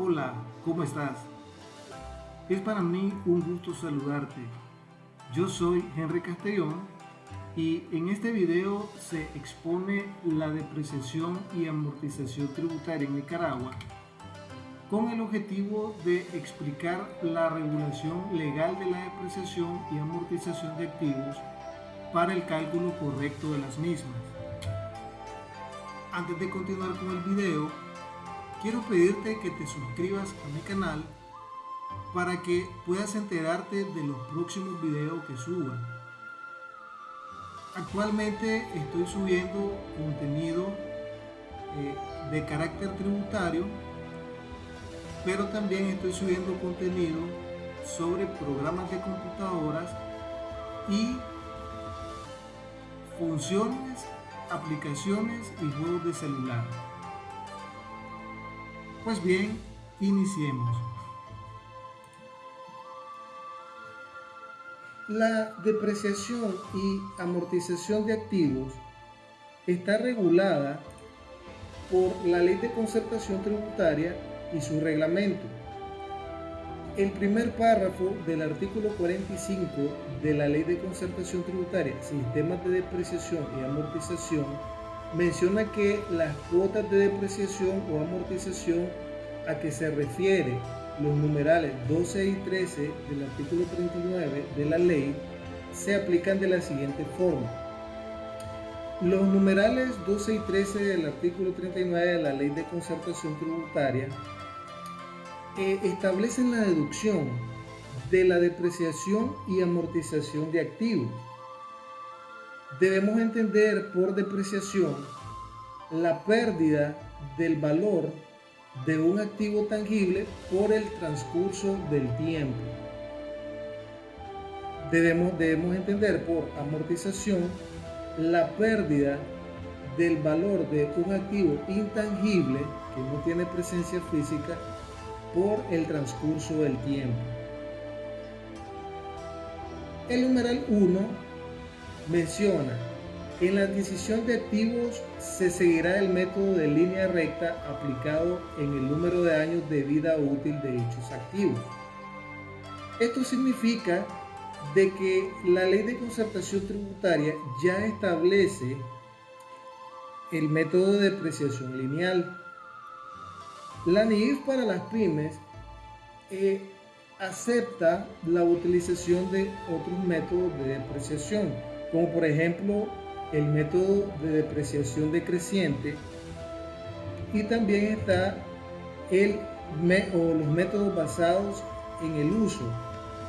Hola, ¿cómo estás? Es para mí un gusto saludarte. Yo soy Henry Castellón y en este video se expone la depreciación y amortización tributaria en Nicaragua con el objetivo de explicar la regulación legal de la depreciación y amortización de activos para el cálculo correcto de las mismas. Antes de continuar con el video, quiero pedirte que te suscribas a mi canal para que puedas enterarte de los próximos videos que suba. Actualmente estoy subiendo contenido eh, de carácter tributario, pero también estoy subiendo contenido sobre programas de computadoras y funciones, aplicaciones y juegos de celular. Pues bien, iniciemos. La depreciación y amortización de activos está regulada por la Ley de Concertación Tributaria y su reglamento. El primer párrafo del artículo 45 de la Ley de Concertación Tributaria, Sistemas de Depreciación y Amortización, menciona que las cuotas de depreciación o amortización a que se refiere los numerales 12 y 13 del artículo 39 de la ley se aplican de la siguiente forma. Los numerales 12 y 13 del artículo 39 de la ley de concertación tributaria eh, establecen la deducción de la depreciación y amortización de activos debemos entender por depreciación la pérdida del valor de un activo tangible por el transcurso del tiempo. Debemos, debemos entender por amortización la pérdida del valor de un activo intangible que no tiene presencia física por el transcurso del tiempo. El numeral 1 menciona, en la adquisición de activos se seguirá el método de línea recta aplicado en el número de años de vida útil de dichos activos. Esto significa de que la ley de concertación tributaria ya establece el método de depreciación lineal. La NIF para las pymes eh, acepta la utilización de otros métodos de depreciación como por ejemplo el método de depreciación decreciente y también está el, o los métodos basados en el uso,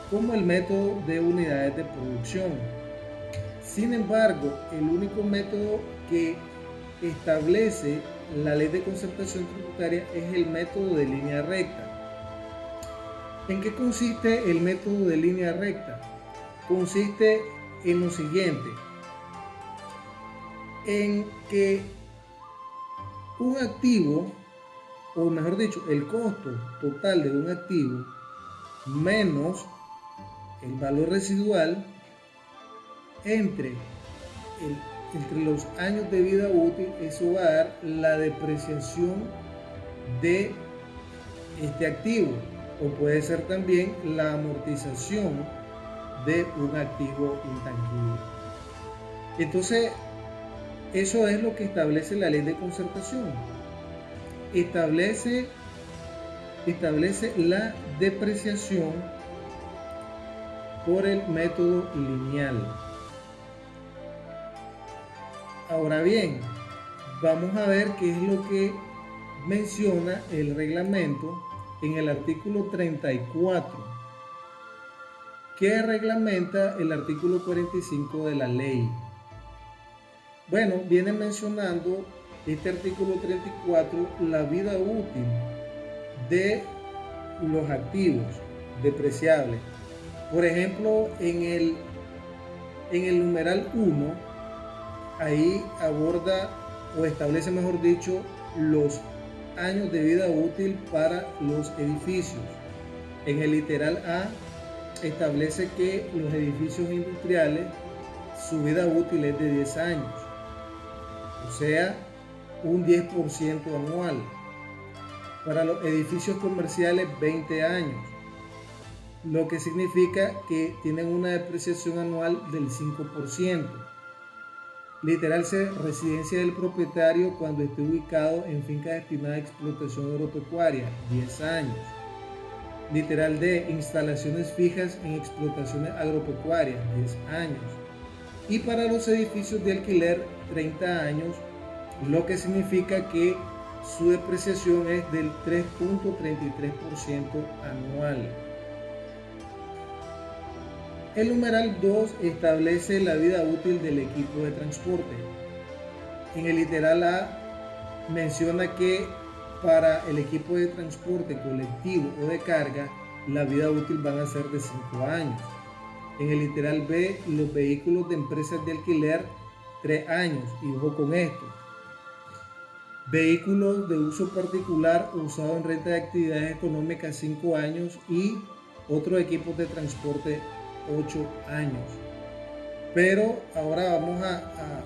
como el método de unidades de producción. Sin embargo, el único método que establece la ley de concertación tributaria es el método de línea recta. ¿En qué consiste el método de línea recta? Consiste en lo siguiente, en que un activo, o mejor dicho, el costo total de un activo menos el valor residual entre, entre los años de vida útil, eso va a dar la depreciación de este activo o puede ser también la amortización de un activo intangible. Entonces, eso es lo que establece la ley de concertación. Establece, establece la depreciación por el método lineal. Ahora bien, vamos a ver qué es lo que menciona el reglamento en el artículo 34 ¿Qué reglamenta el artículo 45 de la ley. Bueno, viene mencionando este artículo 34 la vida útil de los activos depreciables. Por ejemplo, en el, en el numeral 1, ahí aborda o establece, mejor dicho, los años de vida útil para los edificios. En el literal A establece que los edificios industriales, su vida útil es de 10 años, o sea, un 10% anual. Para los edificios comerciales 20 años, lo que significa que tienen una depreciación anual del 5%. Literal residencia del propietario cuando esté ubicado en finca destinada a explotación agropecuaria, 10 años. Literal D, instalaciones fijas en explotaciones agropecuarias, 10 años. Y para los edificios de alquiler, 30 años, lo que significa que su depreciación es del 3.33% anual. El numeral 2 establece la vida útil del equipo de transporte. En el literal A menciona que para el equipo de transporte colectivo o de carga, la vida útil van a ser de 5 años. En el literal B, los vehículos de empresas de alquiler, 3 años. Y ojo con esto. Vehículos de uso particular usado en renta de actividades económicas, 5 años. Y otros equipos de transporte, 8 años. Pero ahora vamos a,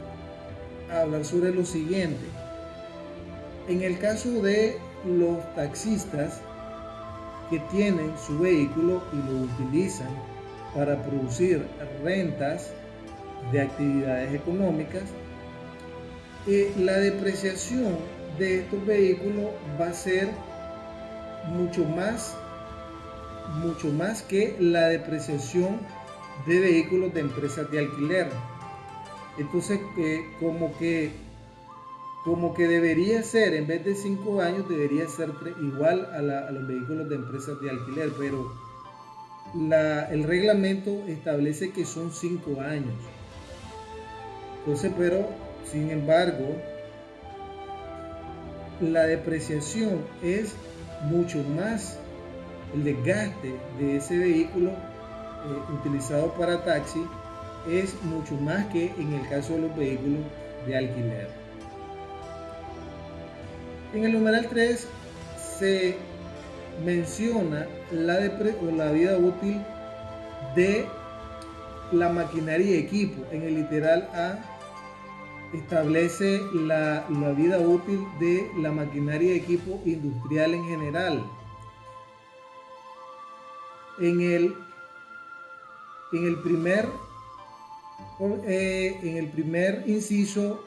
hablar sobre lo siguiente. En el caso de los taxistas que tienen su vehículo y lo utilizan para producir rentas de actividades económicas, eh, la depreciación de estos vehículos va a ser mucho más mucho más que la depreciación de vehículos de empresas de alquiler. Entonces, eh, como que como que debería ser, en vez de 5 años, debería ser igual a, los vehículos de empresas de alquiler, pero el reglamento establece que son 5 años. Entonces, pero, sin embargo, la depreciación es mucho más el desgaste de ese vehículo eh, utilizado para taxi es mucho más que en el caso de los vehículos de alquiler. En el numeral 3 se menciona la, vida útil de la maquinaria y equipo. En el literal A establece la, la vida útil de la maquinaria y equipo industrial en general en el, en el primer eh, en el primer inciso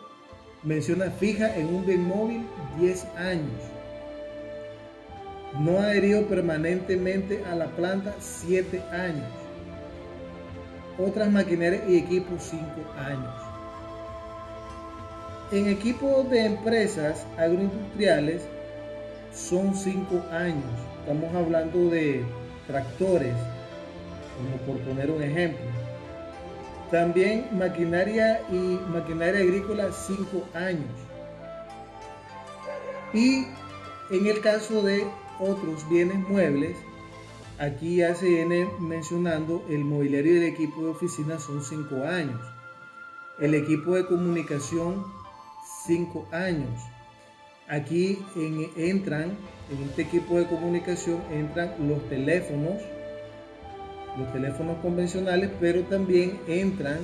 menciona fija en un bien móvil 10 años. No adherido permanentemente a la planta 7 años. Otras maquinarias y equipos 5 años. En equipos de empresas agroindustriales son 5 años. Estamos hablando de tractores, como por poner un ejemplo. También maquinaria y maquinaria agrícola 5 años. Y en el caso de otros bienes muebles, aquí viene mencionando el mobiliario y el equipo de oficina son 5 años. El equipo de comunicación 5 años. Aquí entran en este equipo de comunicación entran los teléfonos, los teléfonos convencionales, pero también entran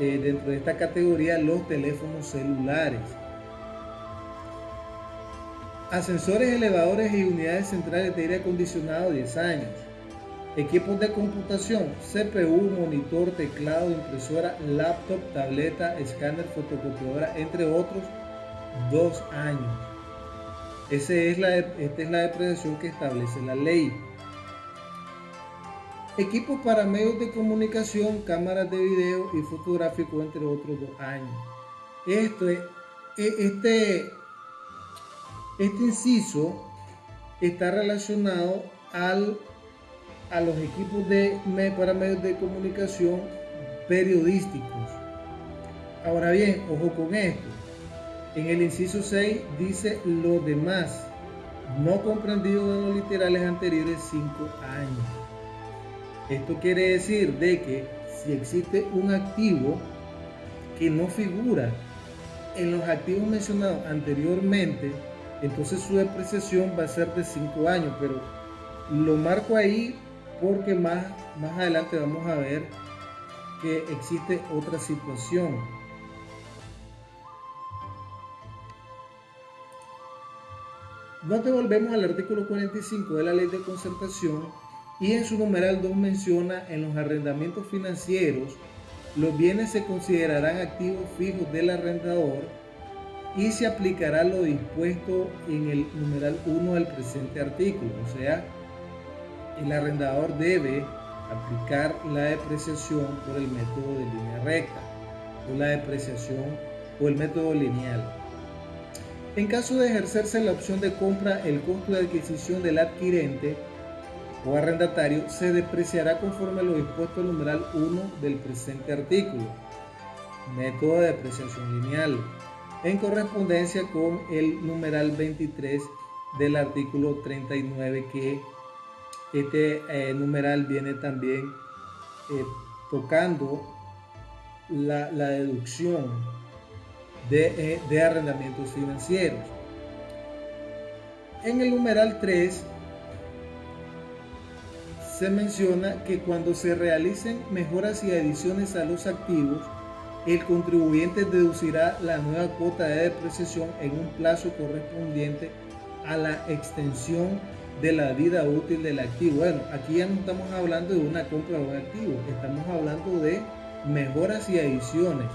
eh, dentro de esta categoría los teléfonos celulares. Ascensores, elevadores y unidades centrales de aire acondicionado 10 años. Equipos de computación, CPU, monitor, teclado, impresora, laptop, tableta, escáner, fotocopiadora, entre otros, 2 años es la, esta es la depreciación que establece la ley. Equipos para medios de comunicación, cámaras de video y fotográfico, entre otros dos años. Esto es, e, este, este inciso está relacionado al, a los equipos de, para medios de comunicación periodísticos. Ahora bien, ojo con esto. En el inciso 6 dice lo demás, no comprendido en los literales anteriores 5 años. Esto quiere decir de que si existe un activo que no figura en los activos mencionados anteriormente, entonces su depreciación va a ser de 5 años, pero lo marco ahí porque más, más adelante vamos a ver que existe otra situación. Nos devolvemos al artículo 45 de la ley de concertación y en su numeral 2 menciona en los arrendamientos financieros los bienes se considerarán activos fijos del arrendador y se aplicará lo dispuesto en el numeral 1 del presente artículo. O sea, el arrendador debe aplicar la depreciación por el método de línea recta o la depreciación o el método lineal. En caso de ejercerse la opción de compra, el costo de adquisición del adquirente o arrendatario se depreciará conforme a lo dispuesto el numeral 1 del presente artículo. Método de depreciación lineal en correspondencia con el numeral 23 del artículo 39 que este eh, numeral viene también eh, tocando la, deducción de, eh, de arrendamientos financieros. En el numeral 3 se menciona que cuando se realicen mejoras y adiciones a los activos, el contribuyente deducirá la nueva cuota de depreciación en un plazo correspondiente a la extensión de la vida útil del activo. Bueno, aquí ya no estamos hablando de una compra de un activo, estamos hablando de mejoras y adiciones.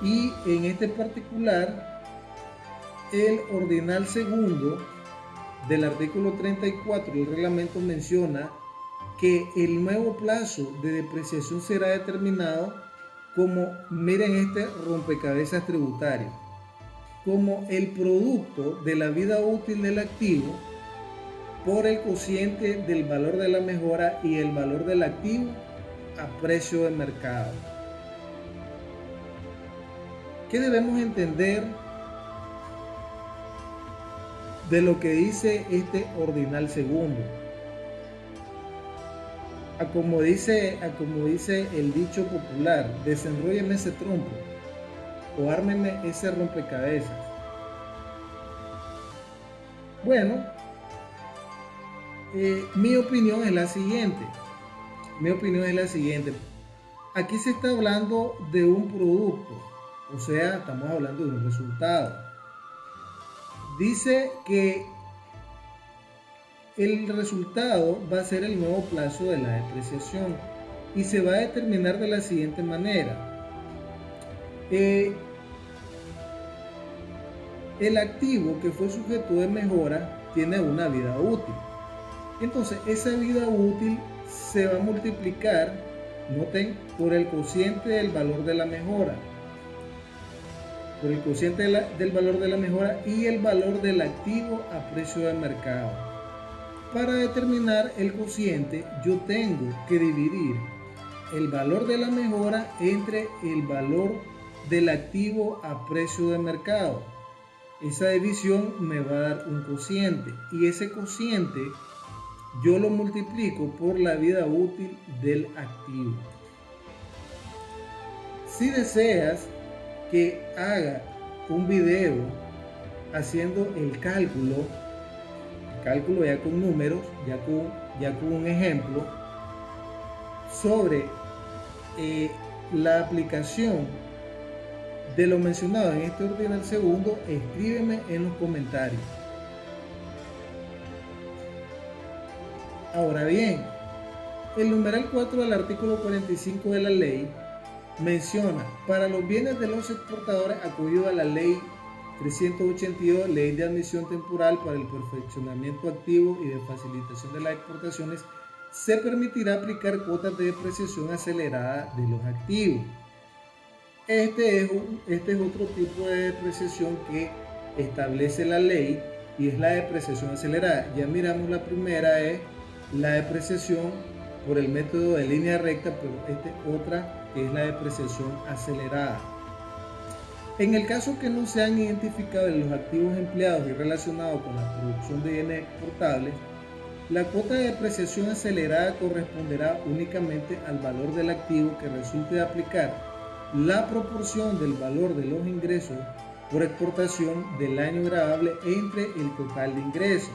Y en este particular, el ordinal segundo del artículo 34 del reglamento menciona que el nuevo plazo de depreciación será determinado como, miren este rompecabezas tributario, como el producto de la vida útil del activo por el cociente del valor de la mejora y el valor del activo a precio de mercado. ¿Qué debemos entender de lo que dice este ordinal segundo? A como dice, a como dice el dicho popular, desenrollenme ese trompo o ármenme ese rompecabezas. Bueno, eh, mi opinión es la siguiente. Mi opinión es la siguiente. Aquí se está hablando de un producto, o sea, estamos hablando de un resultado. Dice que el resultado va a ser el nuevo plazo de la depreciación y se va a determinar de la siguiente manera. Eh, el activo que fue sujeto de mejora tiene una vida útil. Entonces, esa vida útil se va a multiplicar, noten, por el cociente del valor de la mejora. Por el cociente del valor de la mejora y el valor del activo a precio de mercado. Para determinar el cociente, yo tengo que dividir el valor de la mejora entre el valor del activo a precio de mercado. Esa división me va a dar un cociente y ese cociente yo lo multiplico por la vida útil del activo. Si deseas que haga un video haciendo el cálculo cálculo ya con números, ya con, ya con un ejemplo, sobre eh, la aplicación de lo mencionado en este orden segundo, escríbeme en los comentarios. Ahora bien, el numeral 4 del artículo 45 de la ley menciona para los bienes de los exportadores acudido a la ley 382, Ley de Admisión Temporal para el Perfeccionamiento Activo y de Facilitación de las Exportaciones, se permitirá aplicar cuotas de depreciación acelerada de los activos. Este es, este es otro tipo de depreciación que establece la ley y es la depreciación acelerada. Ya miramos la primera es la depreciación por el método de línea recta, pero esta es otra que es la depreciación acelerada. En el caso que no sean identificados los activos empleados y relacionados con la producción de bienes exportables, la cuota de depreciación acelerada corresponderá únicamente al valor del activo que resulte de aplicar la proporción del valor de los ingresos por exportación del año grabable entre el total de ingresos.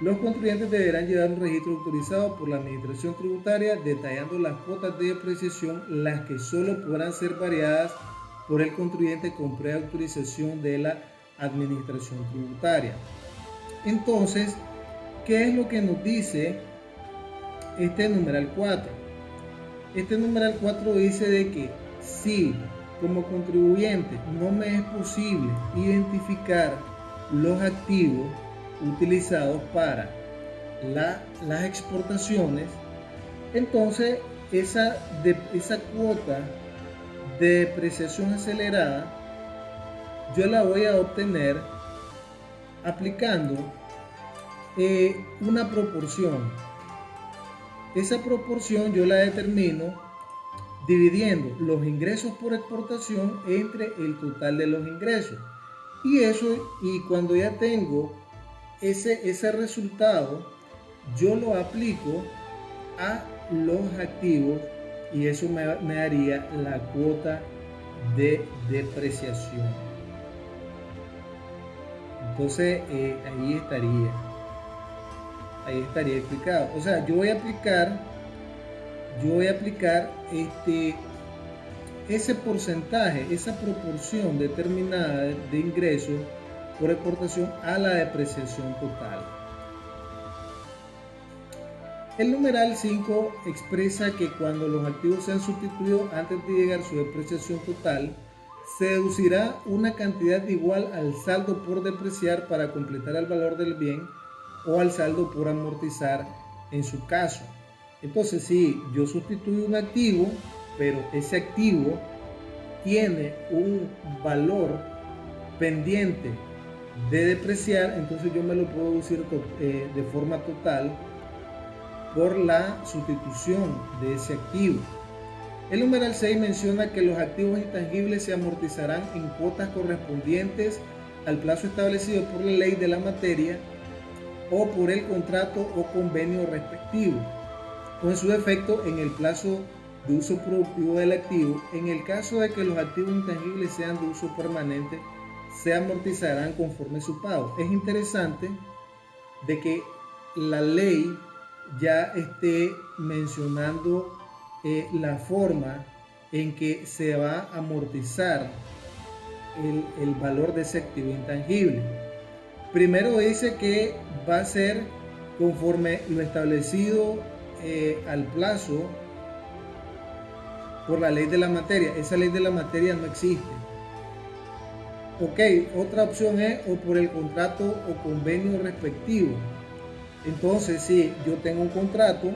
Los contribuyentes deberán llevar un registro autorizado por la Administración Tributaria detallando las cuotas de depreciación, las que solo podrán ser variadas por el contribuyente con preautorización de la administración tributaria. Entonces, ¿qué es lo que nos dice este numeral 4? Este numeral 4 dice de que si como contribuyente no me es posible identificar los activos utilizados para las exportaciones, entonces esa, esa cuota depreciación acelerada yo la voy a obtener aplicando eh, una proporción. Esa proporción yo la determino dividiendo los ingresos por exportación entre el total de los ingresos. Y eso, y cuando ya tengo ese, ese resultado, yo lo aplico a los activos y eso me, daría la cuota de depreciación. Entonces eh, ahí estaría, ahí estaría explicado. O sea, yo voy a aplicar, yo voy a aplicar este, ese porcentaje, esa proporción determinada de ingresos por exportación a la depreciación total. El numeral 5 expresa que cuando los activos sean sustituidos antes de llegar a su depreciación total, se deducirá una cantidad igual al saldo por depreciar para completar el valor del bien o al saldo por amortizar en su caso. Entonces, si yo sustituyo un activo, pero ese activo tiene un valor pendiente de depreciar, entonces yo me lo puedo deducir eh, de forma total por la sustitución de ese activo. El numeral 6 menciona que los activos intangibles se amortizarán en cuotas correspondientes al plazo establecido por la ley de la materia o por el contrato o convenio respectivo, o en su defecto en el plazo de uso productivo del activo. En el caso de que los activos intangibles sean de uso permanente, se amortizarán conforme su pago. Es interesante de que la ley ya esté mencionando eh, la forma en que se va a amortizar el, valor de ese activo intangible. Primero dice que va a ser conforme lo establecido eh, al plazo por la ley de la materia. Esa ley de la materia no existe. Ok, otra opción es o por el contrato o convenio respectivo. Entonces, si yo tengo un contrato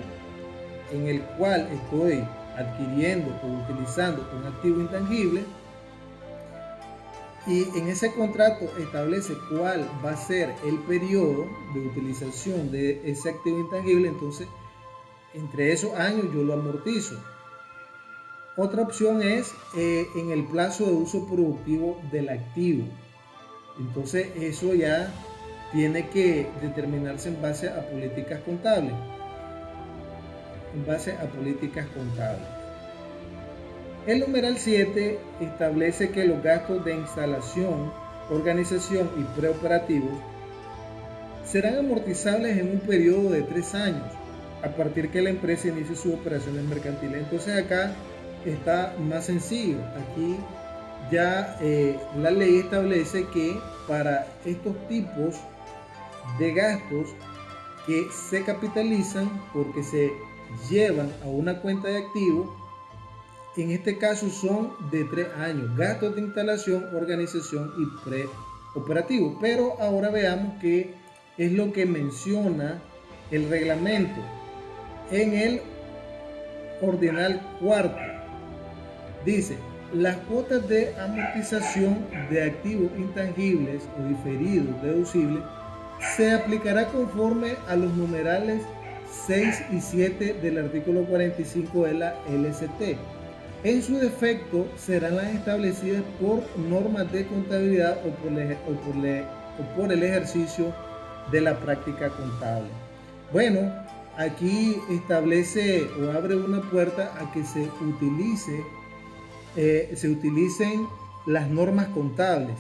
en el cual estoy adquiriendo o utilizando un activo intangible, y en ese contrato establece cuál va a ser el periodo de utilización de ese activo intangible, entonces entre esos años yo lo amortizo. Otra opción es eh, en el plazo de uso productivo del activo. Entonces eso ya tiene que determinarse en base a políticas contables. En base a políticas contables. El numeral 7 establece que los gastos de instalación, organización y preoperativos serán amortizables en un periodo de tres años a partir que la empresa inicie sus operaciones mercantiles. Entonces acá está más sencillo. Aquí ya eh, la ley establece que para estos tipos de gastos que se capitalizan porque se llevan a una cuenta de activos, en este caso son de tres años, gastos de instalación, organización y preoperativo. Pero ahora veamos qué es lo que menciona el reglamento en el ordinal cuarto. Dice, las cuotas de amortización de activos intangibles o diferidos deducibles se aplicará conforme a los numerales 6 y 7 del artículo 45 de la LST. En su defecto serán las establecidas por normas de contabilidad o por, el ejercicio de la práctica contable. Bueno, aquí establece o abre una puerta a que se eh, se utilicen las normas contables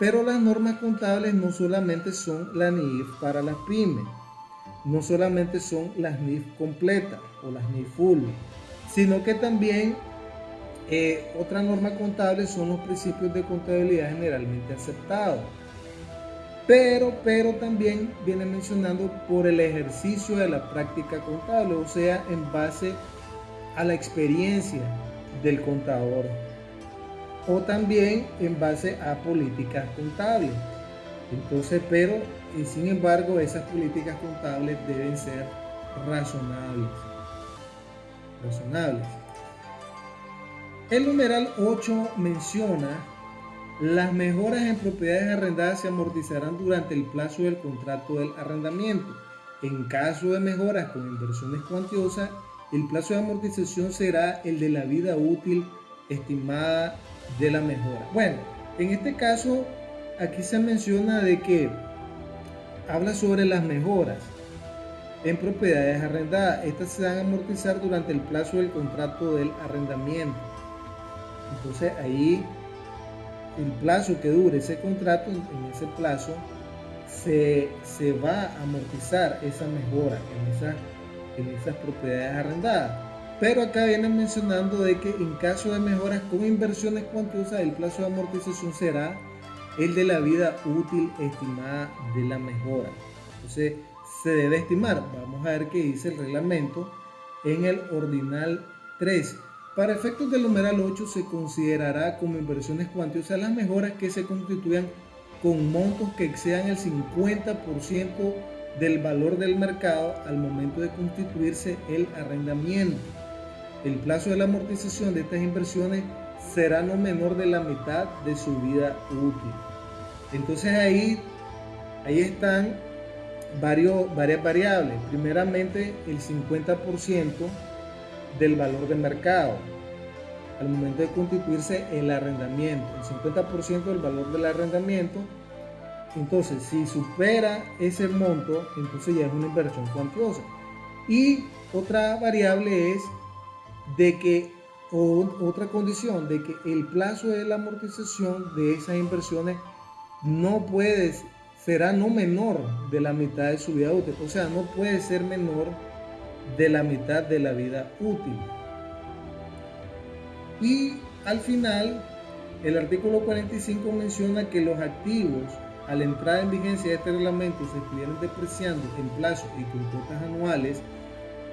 pero las normas contables no solamente son la NIF para las pymes, no solamente son las NIF completas o las NIF full, sino que también eh, otra norma contable son los principios de contabilidad generalmente aceptados. pero, pero también viene mencionando por el ejercicio de la práctica contable, o sea, en base a la experiencia del contador, o también en base a políticas contables. Entonces, pero, y sin embargo, esas políticas contables deben ser razonables. Razonables. El numeral 8 menciona las mejoras en propiedades arrendadas se amortizarán durante el plazo del contrato del arrendamiento. En caso de mejoras con inversiones cuantiosas, el plazo de amortización será el de la vida útil estimada de la mejora. Bueno, en este caso, aquí se menciona de que habla sobre las mejoras en propiedades arrendadas. Estas se van a amortizar durante el plazo del contrato del arrendamiento. Entonces ahí el plazo que dure ese contrato, en ese plazo, se, va a amortizar esa mejora en, en esas propiedades arrendadas. Pero acá vienen mencionando de que en caso de mejoras con inversiones cuantiosas, el plazo de amortización será el de la vida útil estimada de la mejora. Entonces, se debe estimar. Vamos a ver qué dice el reglamento en el ordinal 3 para efectos del numeral 8 se considerará como inversiones cuantiosas las mejoras que se constituyan con montos que excedan el 50% del valor del mercado al momento de constituirse el arrendamiento. El plazo de la amortización de estas inversiones será no menor de la mitad de su vida útil. Entonces ahí, ahí están varios, varias variables. Primeramente el 50% del valor de mercado al momento de constituirse el arrendamiento, el 50% del valor del arrendamiento. Entonces, si supera ese monto, entonces ya es una inversión cuantiosa. Y otra variable es de que, o otra condición, de que el plazo de la amortización de esas inversiones no puede, será no menor de la mitad de su vida útil. O sea, no puede ser menor de la mitad de la vida útil. Y al final, el artículo 45 menciona que los activos al entrar en vigencia de este reglamento se estuvieran depreciando en plazo y con cuotas anuales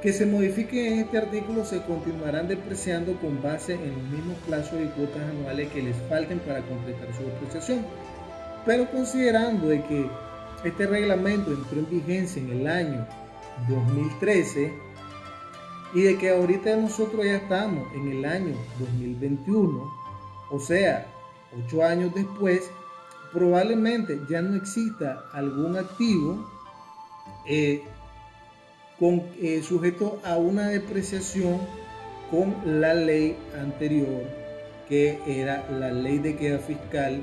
que se modifiquen en este artículo se continuarán depreciando con base en los mismos plazos y cuotas anuales que les falten para completar su depreciación. Pero considerando de que este reglamento entró en vigencia en el año 2013 y de que ahorita nosotros ya estamos en el año 2021, o sea, ocho años después, probablemente ya no exista algún activo eh, eh, sujeto a una depreciación con la ley anterior, que era la ley de queda fiscal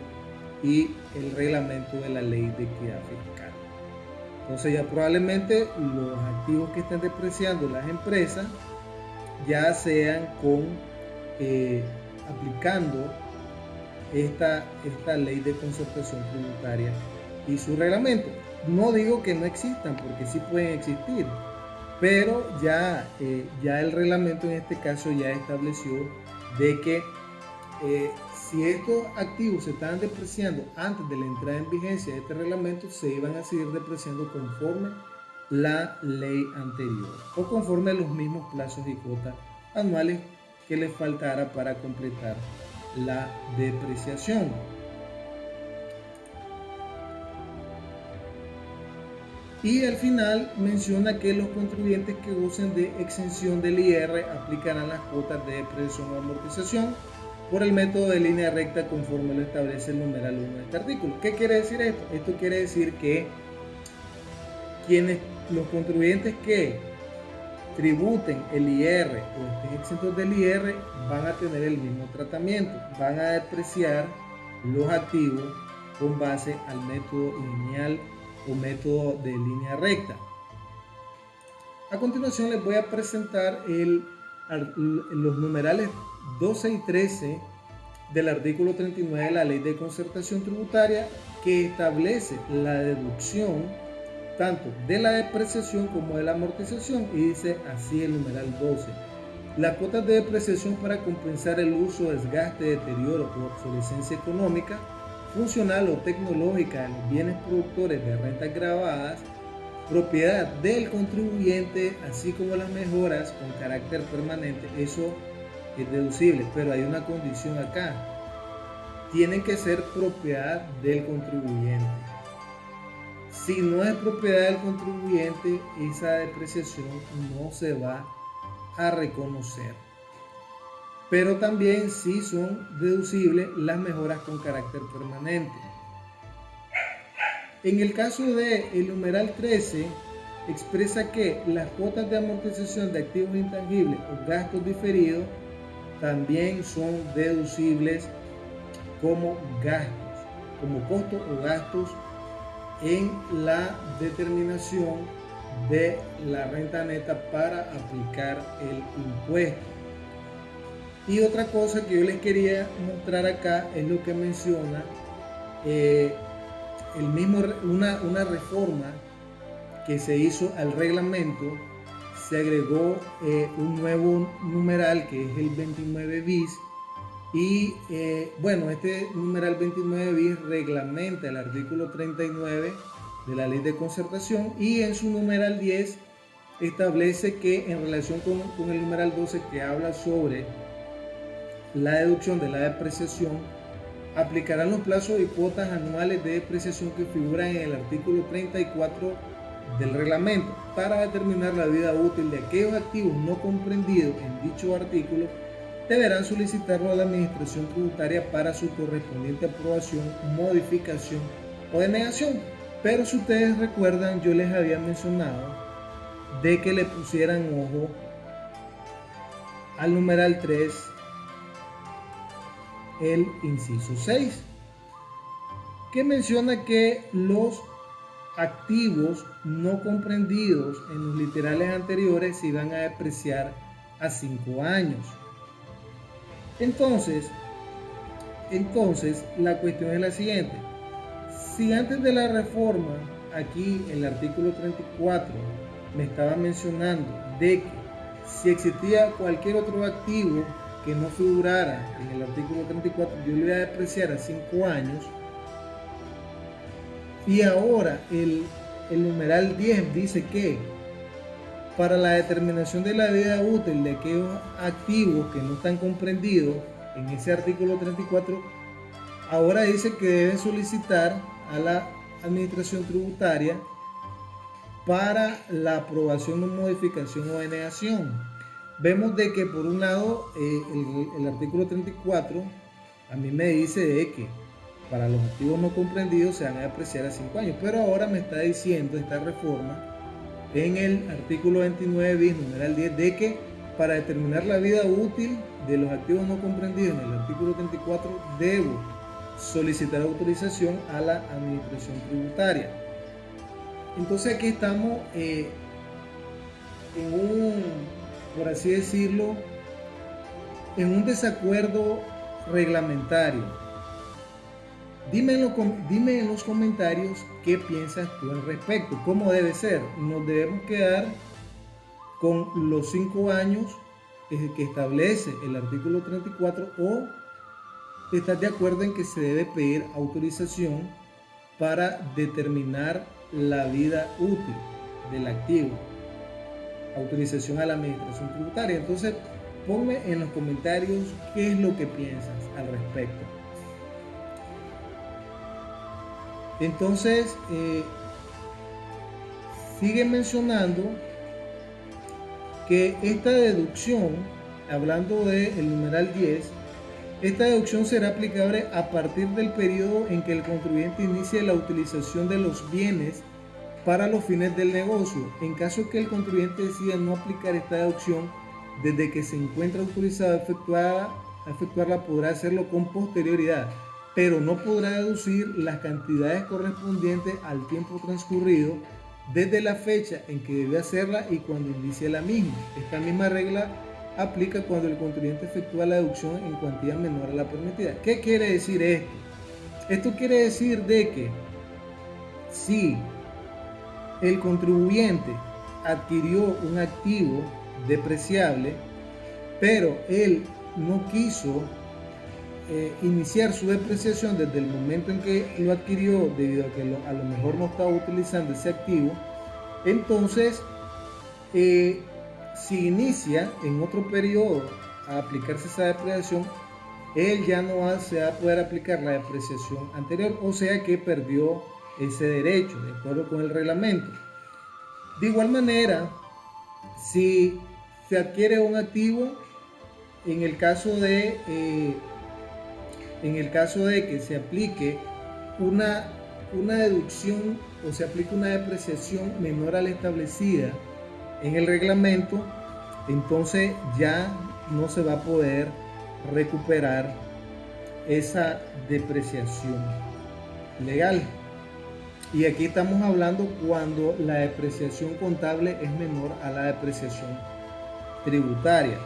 y el reglamento de la ley de queda fiscal. Entonces ya probablemente los activos que estén depreciando las empresas ya sean con eh, aplicando esta, esta ley de concertación tributaria y su reglamento. No digo que no existan, porque sí pueden existir, pero ya, eh, ya el reglamento en este caso ya estableció de que eh, si estos activos se estaban depreciando antes de la entrada en vigencia de este reglamento, se iban a seguir depreciando conforme la ley anterior o conforme a los mismos plazos y cuotas anuales que les faltara para completar la depreciación. Y al final menciona que los contribuyentes que gocen de exención del IR aplicarán las cuotas de depreciación o amortización por el método de línea recta conforme lo establece el numeral 1 de este artículo. ¿Qué quiere decir esto? Esto quiere decir que quienes, los contribuyentes que tributen el IR o estén exentos del IR van a tener el mismo tratamiento, van a depreciar los activos con base al método lineal o método de línea recta. A continuación les voy a presentar los numerales 12 y 13 del artículo 39 de la Ley de Concertación Tributaria que establece la deducción tanto de la depreciación como de la amortización y dice así el numeral 12. Las cuotas de depreciación para compensar el uso, desgaste, deterioro o obsolescencia económica funcional o tecnológica de los bienes productores de rentas grabadas, propiedad del contribuyente, así como las mejoras con carácter permanente, eso es deducible, pero hay una condición acá. Tienen que ser propiedad del contribuyente. Si no es propiedad del contribuyente, esa depreciación no se va a reconocer pero también sí son deducibles las mejoras con carácter permanente. En el caso de numeral 13, expresa que las cuotas de amortización de activos intangibles o gastos diferidos también son deducibles como gastos, como costos o gastos en la determinación de la renta neta para aplicar el impuesto. Y otra cosa que yo les quería mostrar acá es lo que menciona eh, el mismo, una, una, reforma que se hizo al reglamento, se agregó eh, un nuevo numeral que es el 29 bis y eh, bueno, este numeral 29 bis reglamenta el artículo 39 de la ley de concertación y en su numeral 10 establece que en relación con, con el numeral 12 que habla sobre la deducción de la depreciación, aplicarán los plazos y cuotas anuales de depreciación que figuran en el artículo 34 del reglamento para determinar la vida útil de aquellos activos no comprendidos en dicho artículo deberán solicitarlo a la administración tributaria para su correspondiente aprobación, modificación o denegación. Pero si ustedes recuerdan, yo les había mencionado de que le pusieran ojo al numeral 3 el inciso 6, que menciona que los activos no comprendidos en los literales anteriores se iban a depreciar a 5 años. Entonces, entonces la cuestión es la siguiente. Si antes de la reforma, aquí en el artículo 34, me estaba mencionando de que si existía cualquier otro activo que no figurara en el artículo 34, yo le voy a depreciar a 5 años. Y ahora el, el numeral 10 dice que para la determinación de la vida útil de aquellos activos que no están comprendidos en ese artículo 34, ahora dice que deben solicitar a la administración tributaria para la aprobación o modificación o denegación vemos de que por un lado eh, el, artículo 34 a mí me dice de que para los activos no comprendidos se van a apreciar a 5 años, pero ahora me está diciendo esta reforma en el artículo 29 bis, numeral 10, de que para determinar la vida útil de los activos no comprendidos en el artículo 34 debo solicitar autorización a la administración tributaria. Entonces aquí estamos eh, en un por así decirlo, en un desacuerdo reglamentario. Dime en, los comentarios qué piensas tú al respecto, cómo debe ser. Nos debemos quedar con los cinco años que establece el artículo 34 o estás de acuerdo en que se debe pedir autorización para determinar la vida útil del activo autorización a la administración tributaria. Entonces, ponme en los comentarios qué es lo que piensas al respecto. Entonces, eh, sigue mencionando que esta deducción, hablando del numeral 10, esta deducción será aplicable a partir del periodo en que el contribuyente inicie la utilización de los bienes para los fines del negocio. En caso que el contribuyente decida no aplicar esta deducción, desde que se encuentra autorizado a, efectuarla, podrá hacerlo con posterioridad, pero no podrá deducir las cantidades correspondientes al tiempo transcurrido desde la fecha en que debe hacerla y cuando inicia la misma. Esta misma regla aplica cuando el contribuyente efectúa la deducción en cuantía menor a la permitida. ¿Qué quiere decir esto? Esto quiere decir de que si el contribuyente adquirió un activo depreciable, pero él no quiso eh, iniciar su depreciación desde el momento en que lo adquirió, debido a que a lo mejor no estaba utilizando ese activo, entonces, eh, si inicia en otro periodo a aplicarse esa depreciación, él ya no va, se va a poder aplicar la depreciación anterior, o sea que perdió ese derecho, de acuerdo con el reglamento. De igual manera, si se adquiere un activo, en el caso de, eh, en el caso de que se aplique una, una deducción o se aplique una depreciación menor a la establecida en el reglamento, entonces ya no se va a poder recuperar esa depreciación legal. Y aquí estamos hablando cuando la depreciación contable es menor a la depreciación tributaria.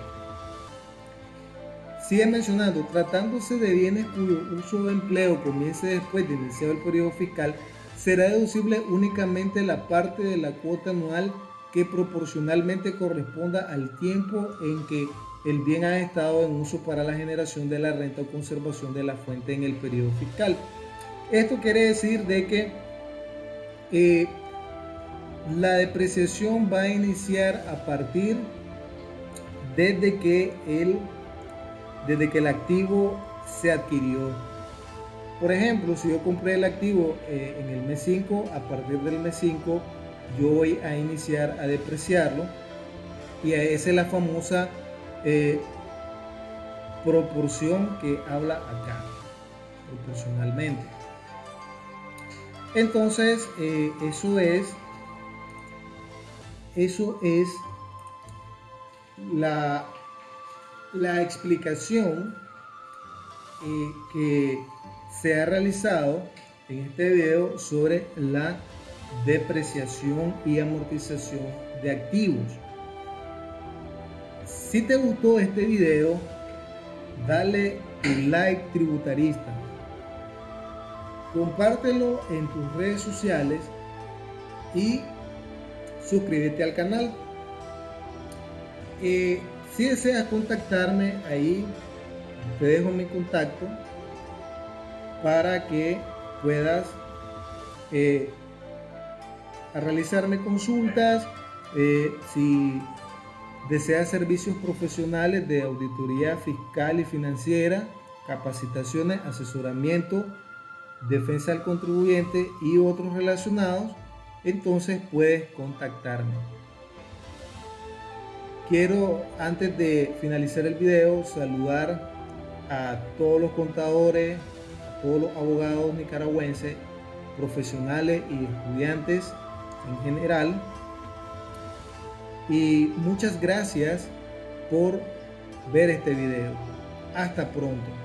Sigue mencionando, tratándose de bienes cuyo uso de empleo comience después de iniciado el periodo fiscal, será deducible únicamente la parte de la cuota anual que proporcionalmente corresponda al tiempo en que el bien ha estado en uso para la generación de la renta o conservación de la fuente en el periodo fiscal. Esto quiere decir de que eh, la depreciación va a iniciar a partir desde que el, desde que el activo se adquirió. Por ejemplo, si yo compré el activo eh, en el mes 5, a partir del mes 5 yo voy a iniciar a depreciarlo y esa es la famosa eh, proporción que habla acá, proporcionalmente. Entonces, eh, eso es, eso es la, la explicación eh, que se ha realizado en este video sobre la depreciación y amortización de activos. Si te gustó este video, dale un like tributarista. Compártelo en tus redes sociales y suscríbete al canal. Eh, si deseas contactarme ahí, te dejo mi contacto para que puedas eh, realizarme consultas. Eh, si deseas servicios profesionales de auditoría fiscal y financiera, capacitaciones, asesoramiento, defensa del contribuyente y otros relacionados, entonces puedes contactarme. Quiero antes de finalizar el video saludar a todos los contadores, a todos los abogados nicaragüenses, profesionales y estudiantes en general. Y muchas gracias por ver este video. Hasta pronto.